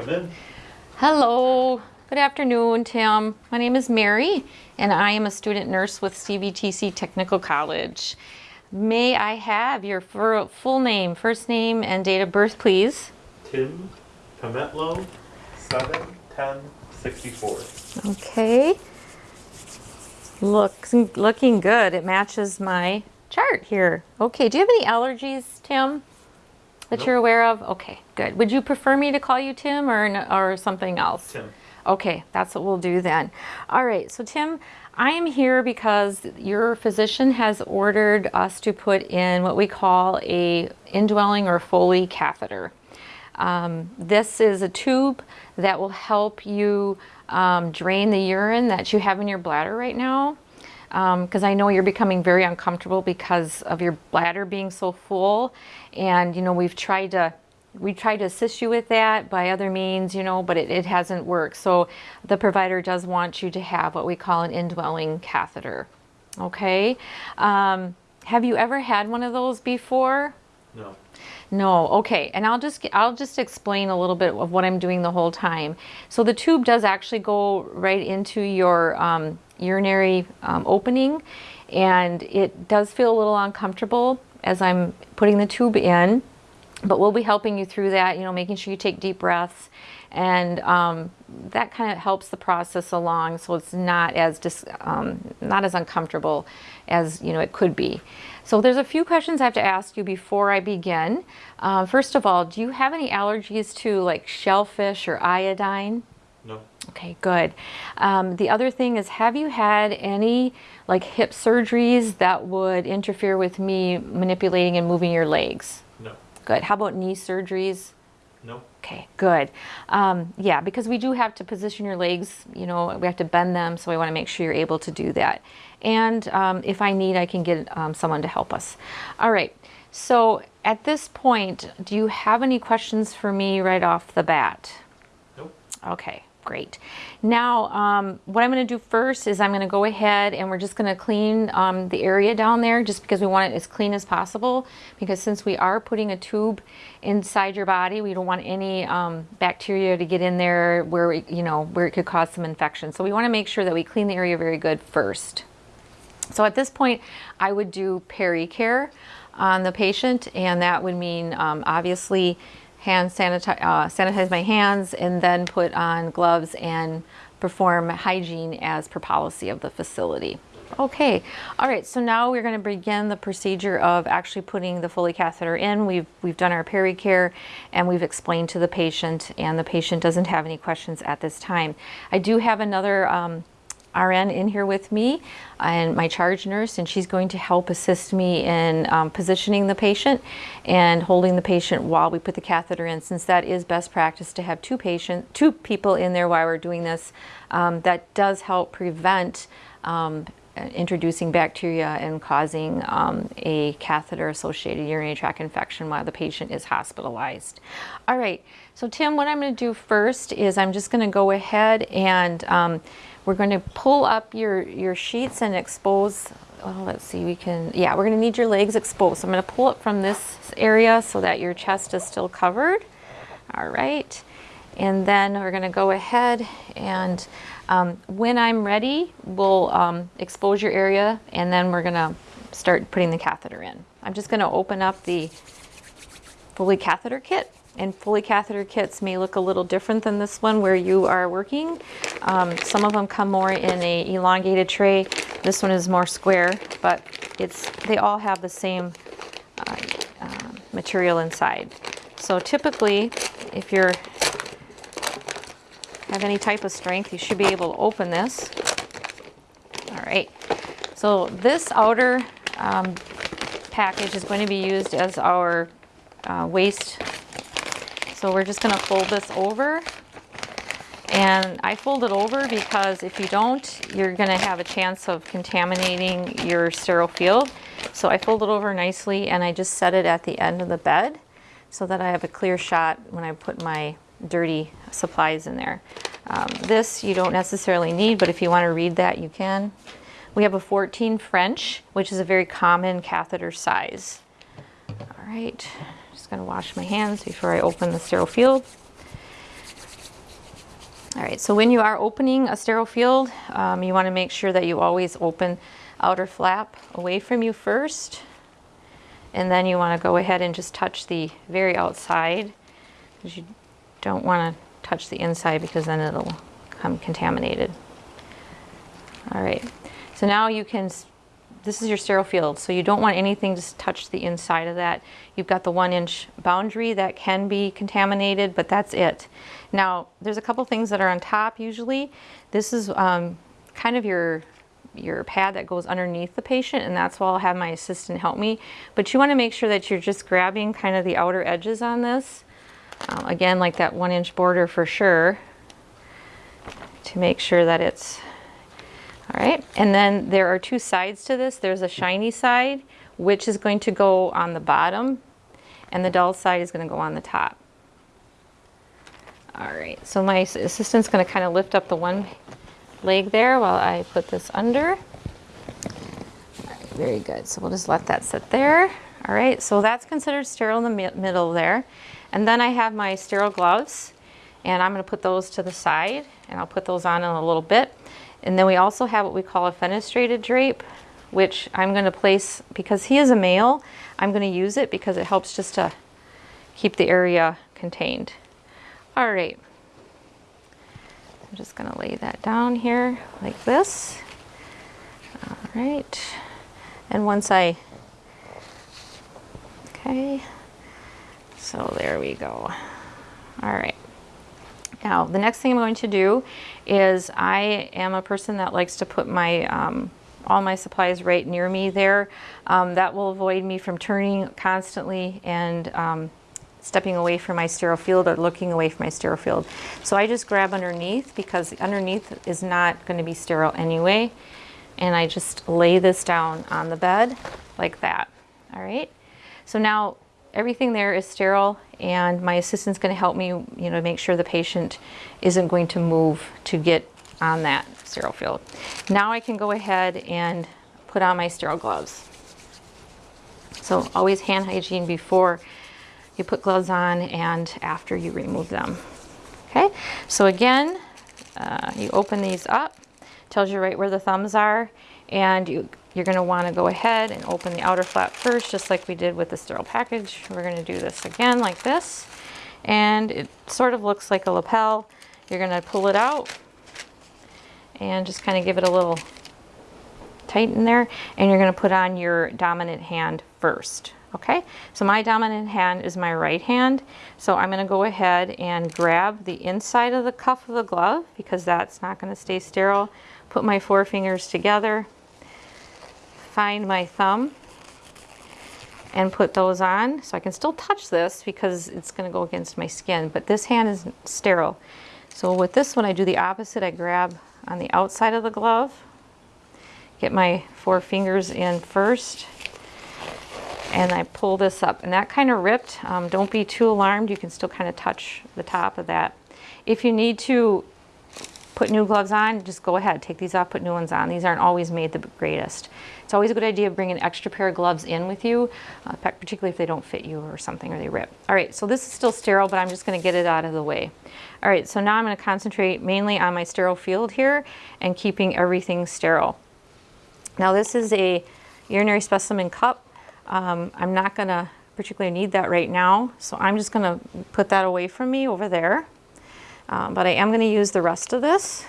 Come in. Hello, good afternoon, Tim. My name is Mary, and I am a student nurse with CVTC Technical College. May I have your full name, first name, and date of birth, please? Tim Pametlo, 7 10 64. Okay. Looks looking good. It matches my chart here. Okay. Do you have any allergies, Tim? That Nope. you're aware of? Okay, good. Would you prefer me to call you Tim or or something else? Tim. Okay, that's what we'll do then. All right, so Tim, I am here because your physician has ordered us to put in what we call a indwelling or Foley catheter. Um, this is a tube that will help you um, drain the urine that you have in your bladder right now. Because I know you're becoming very uncomfortable because of your bladder being so full, and you know we've tried to we tried to assist you with that by other means, you know, but it, it hasn't worked. So the provider does want you to have what we call an indwelling catheter. Okay. Um, have you ever had one of those before? No. No, okay, and I'll just I'll just explain a little bit of what I'm doing the whole time. So the tube does actually go right into your um, urinary um, opening, and it does feel a little uncomfortable as I'm putting the tube in, but we'll be helping you through that. You know, making sure you take deep breaths, and um, that kind of helps the process along, so it's not as dis, um, not as uncomfortable as you know it could be. So there's a few questions I have to ask you before I begin. Uh, first of all, do you have any allergies to like shellfish or iodine? No. Okay, good. Um, the other thing is, have you had any like hip surgeries that would interfere with me manipulating and moving your legs? Good. How about knee surgeries? No. Okay, good. Um, yeah, because we do have to position your legs, you know, we have to bend them, so we want to make sure you're able to do that. And um, if I need, I can get um, someone to help us. All right, so at this point, do you have any questions for me right off the bat? Nope. Okay, great. Now, um, what I'm going to do first is I'm going to go ahead and we're just going to clean um, the area down there just because we want it as clean as possible. Because since we are putting a tube inside your body, we don't want any um, bacteria to get in there where it, you know where it could cause some infection. So we want to make sure that we clean the area very good first. So at this point, I would do peri-care on the patient, and that would mean um, obviously hand sanitize, uh, sanitize my hands and then put on gloves and perform hygiene as per policy of the facility. Okay, all right, so now we're going to begin the procedure of actually putting the Foley catheter in. We've, we've done our peri-care and we've explained to the patient and the patient doesn't have any questions at this time. I do have another um, RN in here with me and my charge nurse and she's going to help assist me in um, positioning the patient and holding the patient while we put the catheter in since that is best practice to have two patient two people in there while we're doing this um, that does help prevent um, introducing bacteria and causing um, a catheter associated urinary tract infection while the patient is hospitalized. All right, so Tim, what I'm going to do first is I'm just going to go ahead and um, we're going to pull up your, your sheets and expose, well, let's see, we can, yeah, we're going to need your legs exposed. So I'm going to pull it from this area so that your chest is still covered. All right. And then we're going to go ahead and um, when I'm ready, we'll um, expose your area and then we're going to start putting the catheter in. I'm just going to open up the Foley catheter kit. And Foley catheter kits may look a little different than this one where you are working. Um, some of them come more in a elongated tray. This one is more square, but it's they all have the same uh, uh, material inside. So typically, if you're have any type of strength, you should be able to open this. All right. So this outer um, package is going to be used as our uh, waste. So we're just going to fold this over. And I fold it over because if you don't, you're going to have a chance of contaminating your sterile field. So I fold it over nicely and I just set it at the end of the bed so that I have a clear shot when I put my dirty supplies in there. Um, this you don't necessarily need, but if you want to read that, you can. We have a 14 French, which is a very common catheter size. All right, just going to wash my hands before I open the sterile field. All right, so when you are opening a sterile field, um, you want to make sure that you always open outer flap away from you first. And then you want to go ahead and just touch the very outside because you don't want to touch the inside because then it'll come contaminated. All right, so now you can, this is your sterile field, so you don't want anything to touch the inside of that. You've got the one inch boundary that can be contaminated, but that's it. Now, there's a couple things that are on top usually. This is um, kind of your your pad that goes underneath the patient and that's why I'll have my assistant help me. But you want to make sure that you're just grabbing kind of the outer edges on this. Um, again, like that one inch border for sure to make sure that it's all right. And then there are two sides to this. There's a shiny side, which is going to go on the bottom and the dull side is going to go on the top. All right, so my assistant's going to kind of lift up the one leg there while I put this under. Right, very good. So we'll just let that sit there. All right, so that's considered sterile in the mi- middle there. And then I have my sterile gloves and I'm going to put those to the side and I'll put those on in a little bit. And then we also have what we call a fenestrated drape, which I'm going to place because he is a male. I'm going to use it because it helps just to keep the area contained. All right. I'm just going to lay that down here like this. All right. And once I, okay, so there we go. All right. Now, the next thing I'm going to do is I am a person that likes to put my um, all my supplies right near me there. Um, that will avoid me from turning constantly and um, stepping away from my sterile field or looking away from my sterile field. So I just grab underneath because underneath is not going to be sterile anyway. And I just lay this down on the bed like that. All right. So now everything there is sterile and my assistant's going to help me, you know, make sure the patient isn't going to move to get on that sterile field. Now I can go ahead and put on my sterile gloves. So always hand hygiene before you put gloves on and after you remove them. Okay, so again, uh, you open these up, tells you right where the thumbs are, and you, you're gonna wanna go ahead and open the outer flap first, just like we did with the sterile package. We're gonna do this again like this, and it sort of looks like a lapel. You're gonna pull it out and just kind of give it a little tighten there, and you're gonna put on your dominant hand first. Okay, so my dominant hand is my right hand. So I'm gonna go ahead and grab the inside of the cuff of the glove because that's not gonna stay sterile. Put my four fingers together, find my thumb, and put those on. So I can still touch this because it's gonna go against my skin, but this hand is sterile. So with this one, I do the opposite. I grab on the outside of the glove, get my four fingers in first, and I pull this up and that kind of ripped. Um, don't be too alarmed. You can still kind of touch the top of that. If you need to put new gloves on, just go ahead, take these off, put new ones on. These aren't always made the greatest. It's always a good idea to bring an extra pair of gloves in with you, uh, particularly if they don't fit you or something or they rip. All right, so this is still sterile, but I'm just gonna get it out of the way. All right, so now I'm gonna concentrate mainly on my sterile field here and keeping everything sterile. Now this is a urinary specimen cup. Um, I'm not gonna particularly need that right now, so I'm just gonna put that away from me over there. Um, but I am gonna use the rest of this.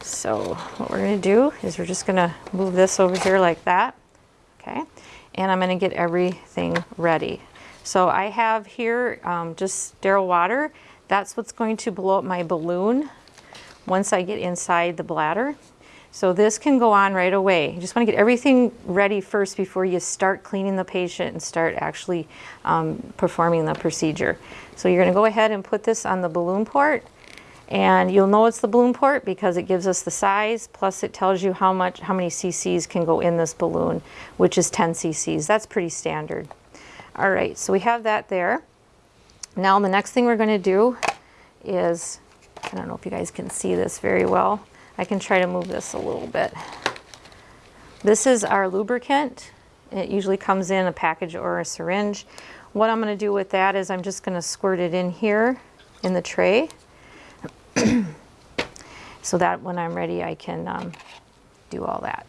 So what we're gonna do is we're just gonna move this over here like that, okay? And I'm gonna get everything ready. So I have here um, just sterile water. That's what's going to blow up my balloon once I get inside the bladder. So this can go on right away. You just want to get everything ready first before you start cleaning the patient and start actually um, performing the procedure. So you're going to go ahead and put this on the balloon port and you'll know it's the balloon port because it gives us the size plus it tells you how much how many cc's can go in this balloon which is 10 cc's that's pretty standard all right so we have that there now the next thing we're going to do is I don't know if you guys can see this very well I can try to move this a little bit. This is our lubricant. It usually comes in a package or a syringe. What I'm going to do with that is I'm just going to squirt it in here in the tray. so that when I'm ready, I can um, do all that.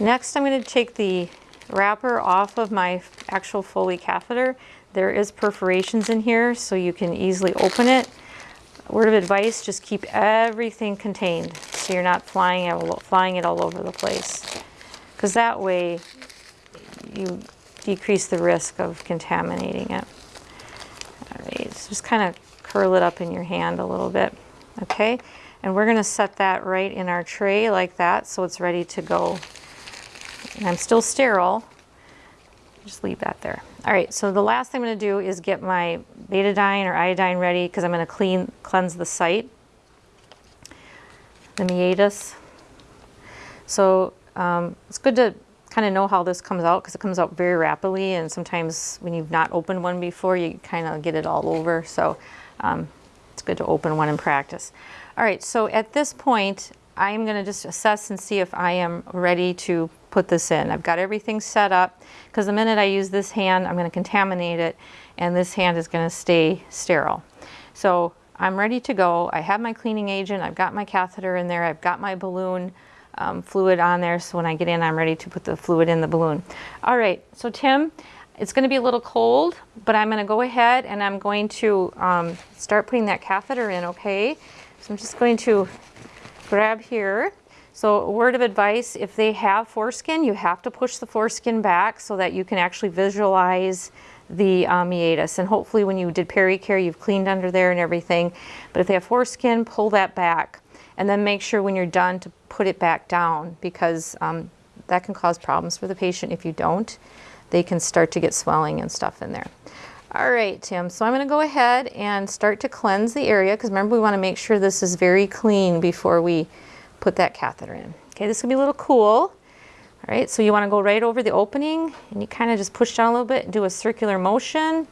Next, I'm going to take the wrapper off of my actual Foley catheter. There is perforations in here, so you can easily open it. Word of advice, just keep everything contained so you're not flying it, flying it all over the place. Because that way you decrease the risk of contaminating it. All right, so just kind of curl it up in your hand a little bit, okay? And we're gonna set that right in our tray like that so it's ready to go. And I'm still sterile, just leave that there. All right, so the last thing I'm gonna do is get my betadine or iodine ready because I'm gonna clean, cleanse the site, the meatus. So um, it's good to kind of know how this comes out because it comes out very rapidly and sometimes when you've not opened one before you kind of get it all over so um, it's good to open one in practice. All right so at this point I'm going to just assess and see if I am ready to put this in. I've got everything set up because the minute I use this hand I'm going to contaminate it and this hand is going to stay sterile. So I'm ready to go. I have my cleaning agent, I've got my catheter in there, I've got my balloon um, fluid on there so when I get in I'm ready to put the fluid in the balloon. All right, so Tim, it's going to be a little cold, but I'm going to go ahead and I'm going to um, start putting that catheter in, okay? So I'm just going to grab here. So a word of advice, if they have foreskin, you have to push the foreskin back so that you can actually visualize the um, meatus. And hopefully when you did pericare, you've cleaned under there and everything. But if they have foreskin, pull that back. And then make sure when you're done to put it back down because um, that can cause problems for the patient if you don't. They can start to get swelling and stuff in there. All right, Tim, so I'm gonna go ahead and start to cleanse the area because remember we wanna make sure this is very clean before we put that catheter in. Okay, this is gonna be a little cool. All right, so you wanna go right over the opening and you kind of just push down a little bit, and do a circular motion.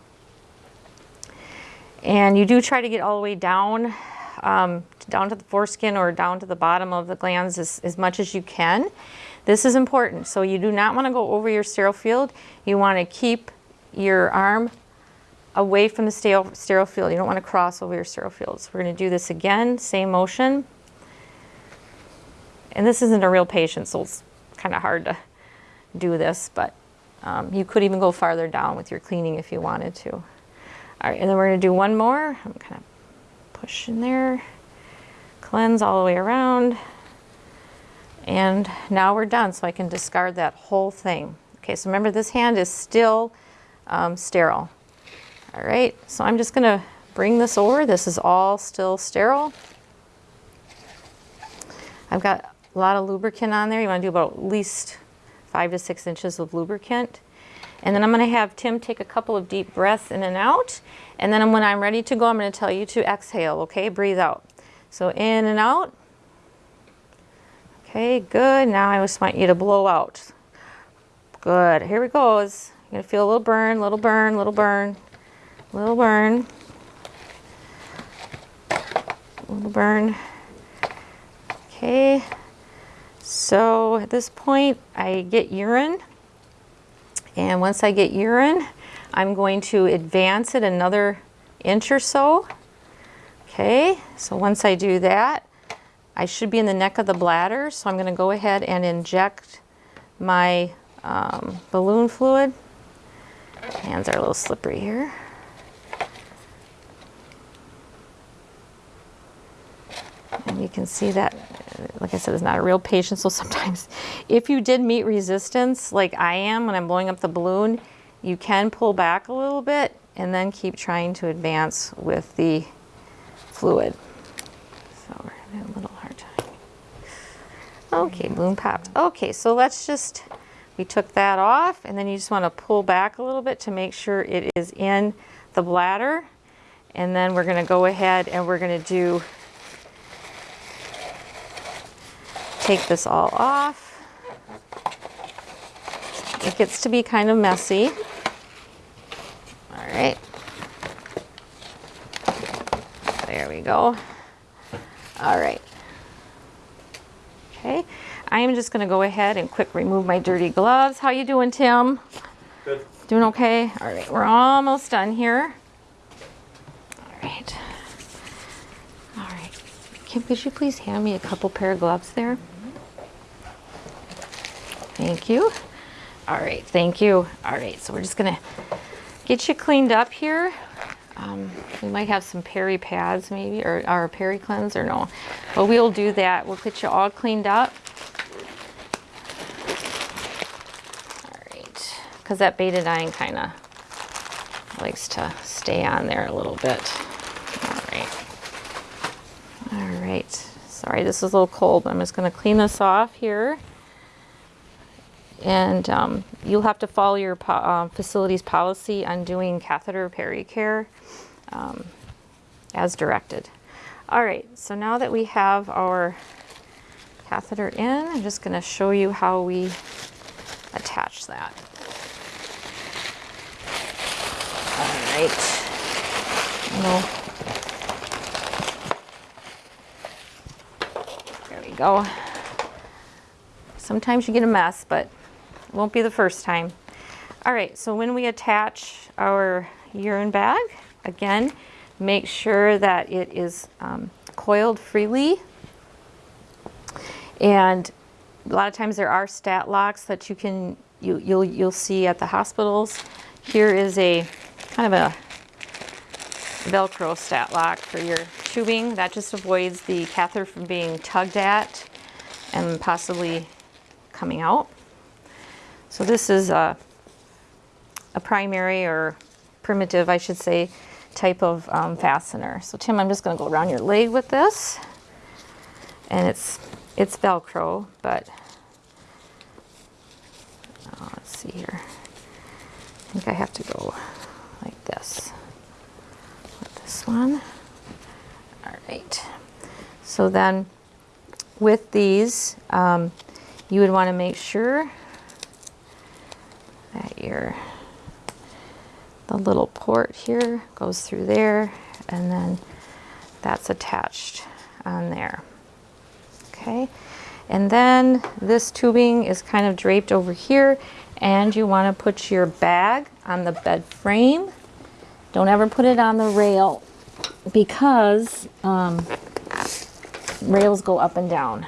And you do try to get all the way down um, down to the foreskin or down to the bottom of the glands as, as much as you can. This is important. So you do not want to go over your sterile field. You want to keep your arm away from the sterile, sterile field. You don't want to cross over your sterile field. So we're going to do this again, same motion. And this isn't a real patient, so kind of hard to do this, but um, you could even go farther down with your cleaning if you wanted to. All right, and then we're going to do one more. I'm kind of push in there, cleanse all the way around. And now we're done, so I can discard that whole thing. Okay, so remember this hand is still um, sterile. All right, so I'm just gonna bring this over. This is all still sterile. I've got a lot of lubricant on there. You wanna do about at least five to six inches of lubricant. And then I'm gonna have Tim take a couple of deep breaths in and out. And then when I'm ready to go, I'm gonna tell you to exhale, okay? Breathe out. So in and out. Okay, good. Now I just want you to blow out. Good, here it goes. You're gonna feel a little burn, little burn, little burn, little burn. Little burn. Okay, so at this point, I get urine. And once I get urine, I'm going to advance it another inch or so. Okay, so once I do that, I should be in the neck of the bladder, so I'm going to go ahead and inject my um, balloon fluid. Hands are a little slippery here. And you can see that, like I said, it's not a real patient, so sometimes if you did meet resistance, like I am when I'm blowing up the balloon, you can pull back a little bit and then keep trying to advance with the fluid. So we're having a little hard time. Okay, balloon popped. Okay, so let's just, we took that off and then you just want to pull back a little bit to make sure it is in the bladder. And then we're going to go ahead and we're going to do, take this all off. It gets to be kind of messy. All right. There we go. All right. Okay. I am just going to go ahead and quick remove my dirty gloves. How you doing, Tim? Good. Doing okay? All right, we're almost done here. All right. All right. Kim, could you please hand me a couple pair of gloves there? Thank you. All right, thank you. All right, so we're just gonna get you cleaned up here. Um, we might have some peri pads maybe, or, a peri cleanse or no. But we'll do that. We'll get you all cleaned up. All right, because that betadine kind of likes to stay on there a little bit. All right. All right. Sorry, this is a little cold, but I'm just to clean this off here. And um, you'll have to follow your po- uh, facility's policy on doing catheter pericare um, as directed. All right, so now that we have our catheter in, I'm just going to show you how we attach that. All right. No. There we go. Sometimes you get a mess, but won't be the first time. All right, so when we attach our urine bag, again, make sure that it is um, coiled freely. And a lot of times there are stat locks that you can, you, you'll, you'll see at the hospitals. Here is a kind of a Velcro stat lock for your tubing. That just avoids the catheter from being tugged at and possibly coming out. So this is a, a primary or primitive, I should say, type of um, fastener. So Tim, I'm just going to go around your leg with this. And it's, it's Velcro, but oh, let's see here. I think I have to go like this with this one. All right. So then with these, um, you would want to make sure that your the little port here goes through there and then that's attached on there. Okay. And then this tubing is kind of draped over here and you want to put your bag on the bed frame. Don't ever put it on the rail because um, rails go up and down.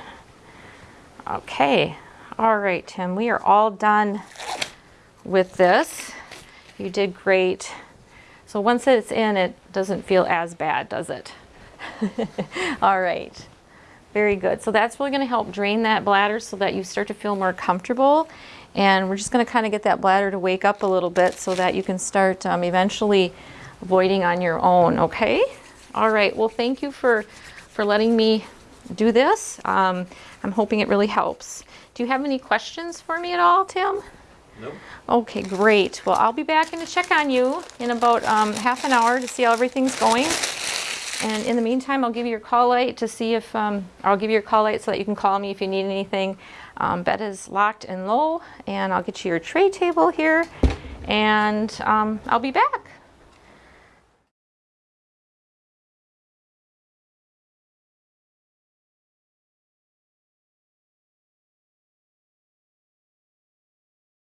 Okay, all right, Tim, we are all done with this. You did great. So once it's in, it doesn't feel as bad, does it? all right, very good. So that's really gonna help drain that bladder so that you start to feel more comfortable. And we're just gonna kind of get that bladder to wake up a little bit so that you can start um, eventually voiding on your own, okay? All right, well, thank you for, for letting me do this. Um, I'm hoping it really helps. Do you have any questions for me at all, Tim? Nope. Okay, great. Well, I'll be back in to check on you in about um, half an hour to see how everything's going. And in the meantime, I'll give you your call light to see if, um, I'll give you your call light so that you can call me if you need anything. Um, bed is locked and low, and I'll get you your tray table here, and um, I'll be back.